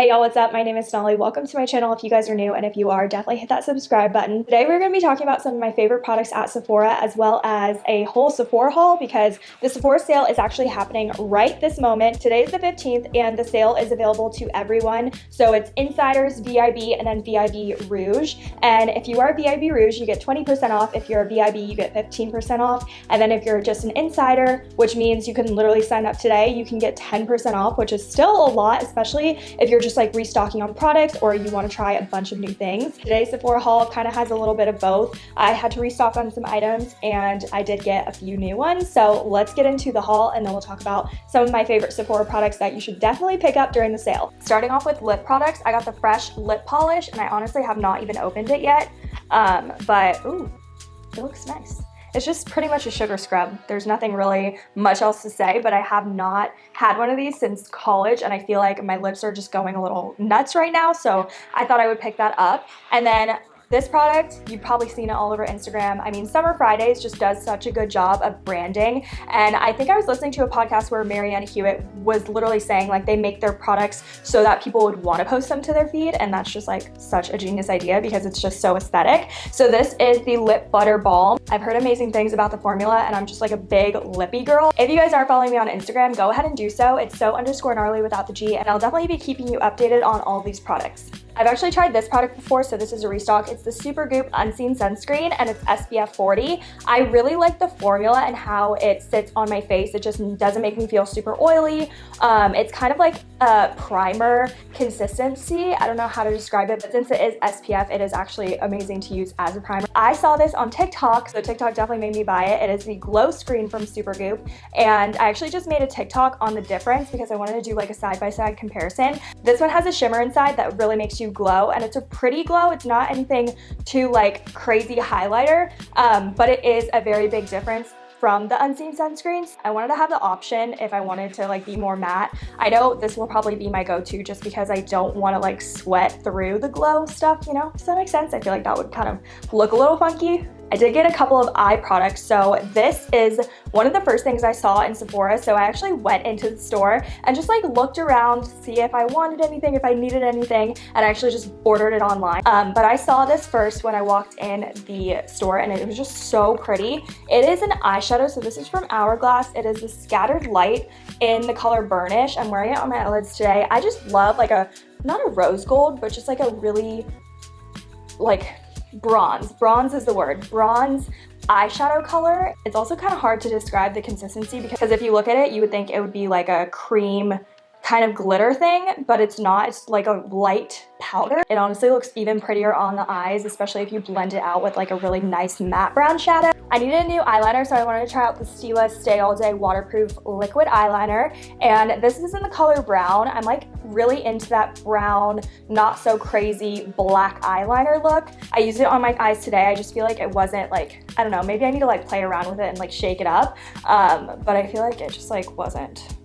Hey y'all, what's up? My name is Sonali. Welcome to my channel if you guys are new, and if you are, definitely hit that subscribe button. Today we're going to be talking about some of my favorite products at Sephora, as well as a whole Sephora haul, because the Sephora sale is actually happening right this moment. Today is the 15th, and the sale is available to everyone. So it's Insiders, VIB, and then VIB Rouge. And if you are VIB Rouge, you get 20% off. If you're a VIB, you get 15% off. And then if you're just an insider, which means you can literally sign up today, you can get 10% off, which is still a lot, especially if you're you're just like restocking on products or you want to try a bunch of new things. Today's Sephora haul kind of has a little bit of both. I had to restock on some items and I did get a few new ones. So let's get into the haul and then we'll talk about some of my favorite Sephora products that you should definitely pick up during the sale. Starting off with lip products, I got the Fresh Lip Polish and I honestly have not even opened it yet. Um, but ooh, it looks nice. It's just pretty much a sugar scrub. There's nothing really much else to say, but I have not had one of these since college and I feel like my lips are just going a little nuts right now. So I thought I would pick that up. And then this product, you've probably seen it all over Instagram. I mean, Summer Fridays just does such a good job of branding. And I think I was listening to a podcast where Marianna Hewitt was literally saying like they make their products so that people would want to post them to their feed. And that's just like such a genius idea because it's just so aesthetic. So this is the Lip Butter Balm. I've heard amazing things about the formula and I'm just like a big lippy girl. If you guys aren't following me on Instagram, go ahead and do so. It's so underscore gnarly without the G and I'll definitely be keeping you updated on all these products. I've actually tried this product before, so this is a restock. It's the Supergoop Unseen Sunscreen and it's SPF 40. I really like the formula and how it sits on my face. It just doesn't make me feel super oily. Um, it's kind of like a primer consistency. I don't know how to describe it, but since it is SPF, it is actually amazing to use as a primer. I saw this on TikTok, so TikTok definitely made me buy it. It is the Glow Screen from Supergoop, and I actually just made a TikTok on the difference because I wanted to do like a side-by-side -side comparison. This one has a shimmer inside that really makes you glow and it's a pretty glow. It's not anything too like crazy highlighter, um, but it is a very big difference from the unseen sunscreens. I wanted to have the option if I wanted to like be more matte. I know this will probably be my go-to just because I don't want to like sweat through the glow stuff, you know? Does that make sense? I feel like that would kind of look a little funky. I did get a couple of eye products. So this is one of the first things I saw in Sephora. So I actually went into the store and just like looked around to see if I wanted anything, if I needed anything, and I actually just ordered it online. Um, but I saw this first when I walked in the store and it was just so pretty. It is an eyeshadow. So this is from Hourglass. It is the scattered light in the color Burnish. I'm wearing it on my eyelids today. I just love like a, not a rose gold, but just like a really like bronze. Bronze is the word. Bronze eyeshadow color. It's also kind of hard to describe the consistency because if you look at it, you would think it would be like a cream kind of glitter thing, but it's not. It's like a light powder. It honestly looks even prettier on the eyes, especially if you blend it out with like a really nice matte brown shadow. I needed a new eyeliner, so I wanted to try out the Stila Stay All Day Waterproof Liquid Eyeliner, and this is in the color brown. I'm like really into that brown, not so crazy black eyeliner look. I used it on my eyes today. I just feel like it wasn't like, I don't know, maybe I need to like play around with it and like shake it up, um, but I feel like it just like wasn't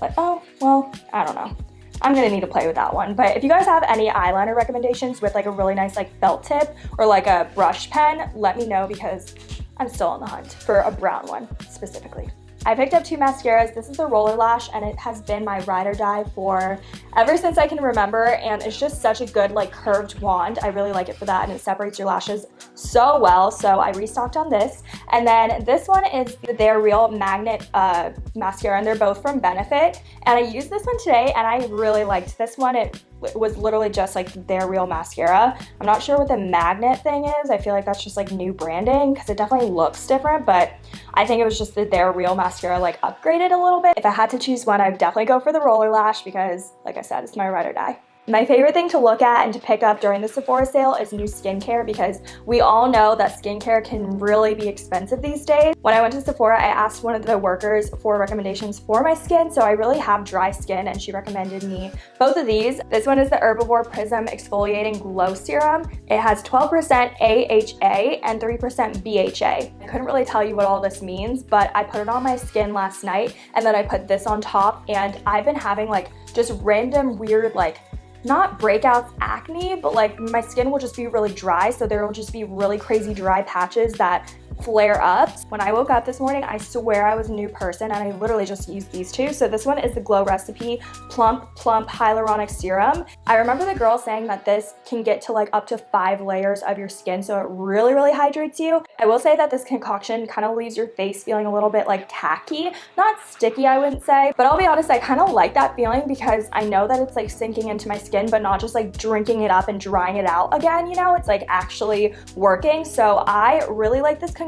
like, oh, well, I don't know. I'm gonna need to play with that one. But if you guys have any eyeliner recommendations with like a really nice like felt tip or like a brush pen, let me know because I'm still on the hunt for a brown one specifically. I picked up two mascaras. This is the Roller Lash and it has been my ride or die for ever since I can remember and it's just such a good like curved wand. I really like it for that and it separates your lashes so well. So I restocked on this. And then this one is their Real Magnet uh, Mascara and they're both from Benefit. And I used this one today and I really liked this one. It was literally just like their real mascara. I'm not sure what the magnet thing is. I feel like that's just like new branding because it definitely looks different, but I think it was just that their real mascara like upgraded a little bit. If I had to choose one, I'd definitely go for the roller lash because like I said, it's my ride or die. My favorite thing to look at and to pick up during the Sephora sale is new skincare because we all know that skincare can really be expensive these days. When I went to Sephora, I asked one of the workers for recommendations for my skin, so I really have dry skin and she recommended me both of these. This one is the Herbivore Prism Exfoliating Glow Serum. It has 12% AHA and 3% BHA. I couldn't really tell you what all this means, but I put it on my skin last night and then I put this on top and I've been having like just random weird like not breakouts acne, but like my skin will just be really dry. So there will just be really crazy dry patches that flare ups. When I woke up this morning, I swear I was a new person and I literally just used these two. So this one is the Glow Recipe Plum Plump Hyaluronic Serum. I remember the girl saying that this can get to like up to five layers of your skin. So it really, really hydrates you. I will say that this concoction kind of leaves your face feeling a little bit like tacky, not sticky, I wouldn't say, but I'll be honest, I kind of like that feeling because I know that it's like sinking into my skin, but not just like drinking it up and drying it out again, you know, it's like actually working. So I really like this concoction.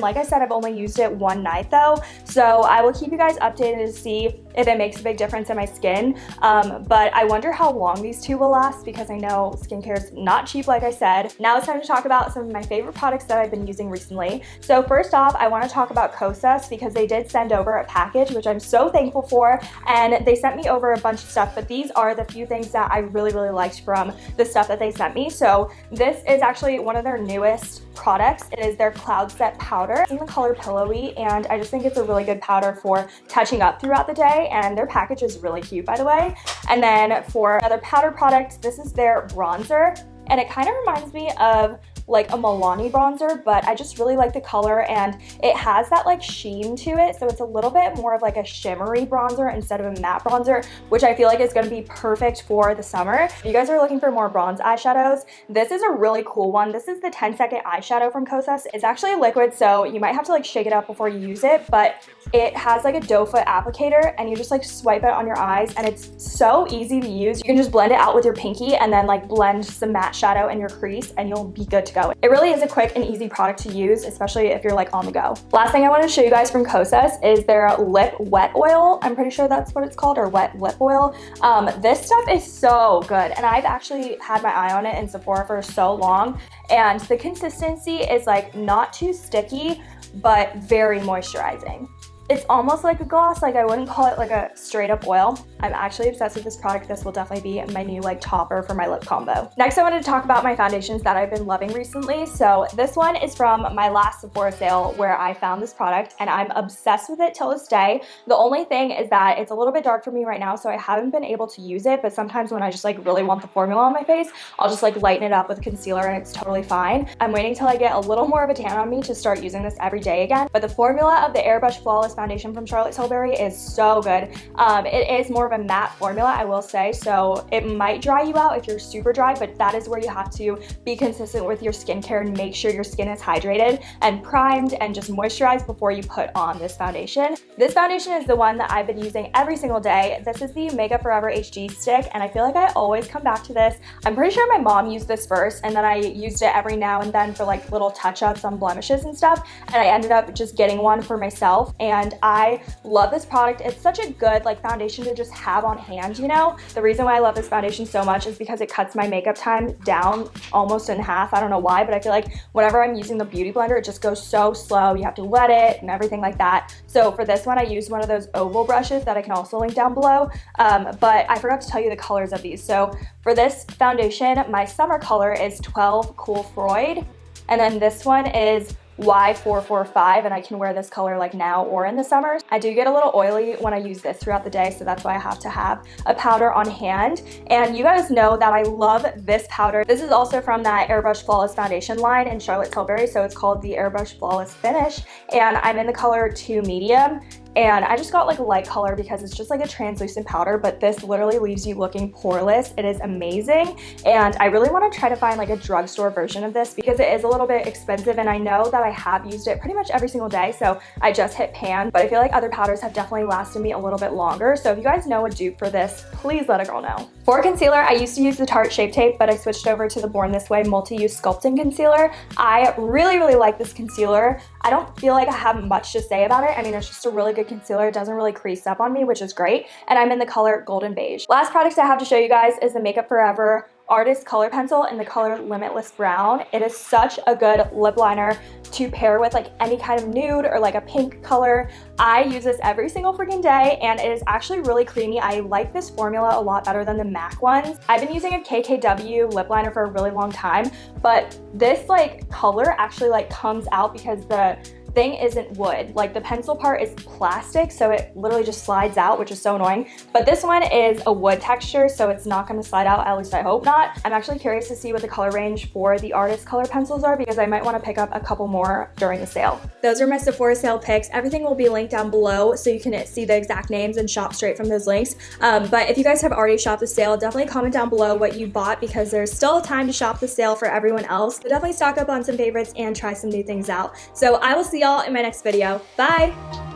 Like I said, I've only used it one night though. So I will keep you guys updated to see if it makes a big difference in my skin. Um, but I wonder how long these two will last because I know skincare is not cheap, like I said. Now it's time to talk about some of my favorite products that I've been using recently. So first off, I want to talk about Kosas because they did send over a package, which I'm so thankful for. And they sent me over a bunch of stuff, but these are the few things that I really, really liked from the stuff that they sent me. So this is actually one of their newest products. It is their Cloud Set Powder in the color Pillowy, and I just think it's a really good powder for touching up throughout the day, and their package is really cute, by the way. And then for another powder product, this is their bronzer, and it kind of reminds me of like a Milani bronzer, but I just really like the color and it has that like sheen to it. So it's a little bit more of like a shimmery bronzer instead of a matte bronzer, which I feel like is gonna be perfect for the summer. If you guys are looking for more bronze eyeshadows, this is a really cool one. This is the 10 second eyeshadow from Kosas. It's actually a liquid, so you might have to like shake it up before you use it, but it has like a doe foot applicator and you just like swipe it on your eyes and it's so easy to use. You can just blend it out with your pinky and then like blend some matte shadow in your crease and you'll be good to go. It really is a quick and easy product to use, especially if you're like on the go. Last thing I want to show you guys from Kosas is their lip wet oil. I'm pretty sure that's what it's called or wet lip oil. Um, this stuff is so good and I've actually had my eye on it in Sephora for so long and the consistency is like not too sticky but very moisturizing. It's almost like a gloss, like I wouldn't call it like a straight up oil. I'm actually obsessed with this product. This will definitely be my new like topper for my lip combo. Next, I wanted to talk about my foundations that I've been loving recently. So this one is from my last Sephora sale where I found this product and I'm obsessed with it till this day. The only thing is that it's a little bit dark for me right now, so I haven't been able to use it, but sometimes when I just like really want the formula on my face, I'll just like lighten it up with concealer and it's totally fine. I'm waiting till I get a little more of a tan on me to start using this every day again. But the formula of the Airbrush Flawless foundation from Charlotte Tilbury is so good. Um, it is more of a matte formula, I will say, so it might dry you out if you're super dry, but that is where you have to be consistent with your skincare and make sure your skin is hydrated and primed and just moisturized before you put on this foundation. This foundation is the one that I've been using every single day. This is the Makeup Forever HD stick, and I feel like I always come back to this. I'm pretty sure my mom used this first, and then I used it every now and then for like little touch-ups on blemishes and stuff, and I ended up just getting one for myself, and I love this product. It's such a good like foundation to just have on hand, you know? The reason why I love this foundation so much is because it cuts my makeup time down almost in half. I don't know why, but I feel like whenever I'm using the Beauty Blender, it just goes so slow. You have to wet it and everything like that. So for this one, I used one of those oval brushes that I can also link down below. Um, but I forgot to tell you the colors of these. So for this foundation, my summer color is 12 Cool Freud. And then this one is Y445 and I can wear this color like now or in the summer. I do get a little oily when I use this throughout the day so that's why I have to have a powder on hand and you guys know that I love this powder. This is also from that Airbrush Flawless Foundation line in Charlotte Tilbury so it's called the Airbrush Flawless Finish and I'm in the color 2 medium and I just got like a light color because it's just like a translucent powder, but this literally leaves you looking poreless. It is amazing. And I really want to try to find like a drugstore version of this because it is a little bit expensive and I know that I have used it pretty much every single day. So I just hit pan, but I feel like other powders have definitely lasted me a little bit longer. So if you guys know a dupe for this, please let a girl know. For concealer, I used to use the Tarte Shape Tape, but I switched over to the Born This Way Multi-Use Sculpting Concealer. I really, really like this concealer. I don't feel like I have much to say about it. I mean, it's just a really good concealer. It doesn't really crease up on me, which is great. And I'm in the color Golden Beige. Last product I have to show you guys is the Makeup Forever Artist Color Pencil in the color Limitless Brown. It is such a good lip liner to pair with like any kind of nude or like a pink color. I use this every single freaking day and it is actually really creamy. I like this formula a lot better than the MAC ones. I've been using a KKW lip liner for a really long time, but this like color actually like comes out because the thing isn't wood. Like the pencil part is plastic, so it literally just slides out, which is so annoying. But this one is a wood texture, so it's not gonna slide out, at least I hope not. I'm actually curious to see what the color range for the artist color pencils are because I might wanna pick up a couple more during the sale. Those are my Sephora sale picks. Everything will be linked down below so you can see the exact names and shop straight from those links. Um, but if you guys have already shopped the sale, definitely comment down below what you bought because there's still time to shop the sale for everyone else. So definitely stock up on some favorites and try some new things out. So I will see y'all in my next video. Bye!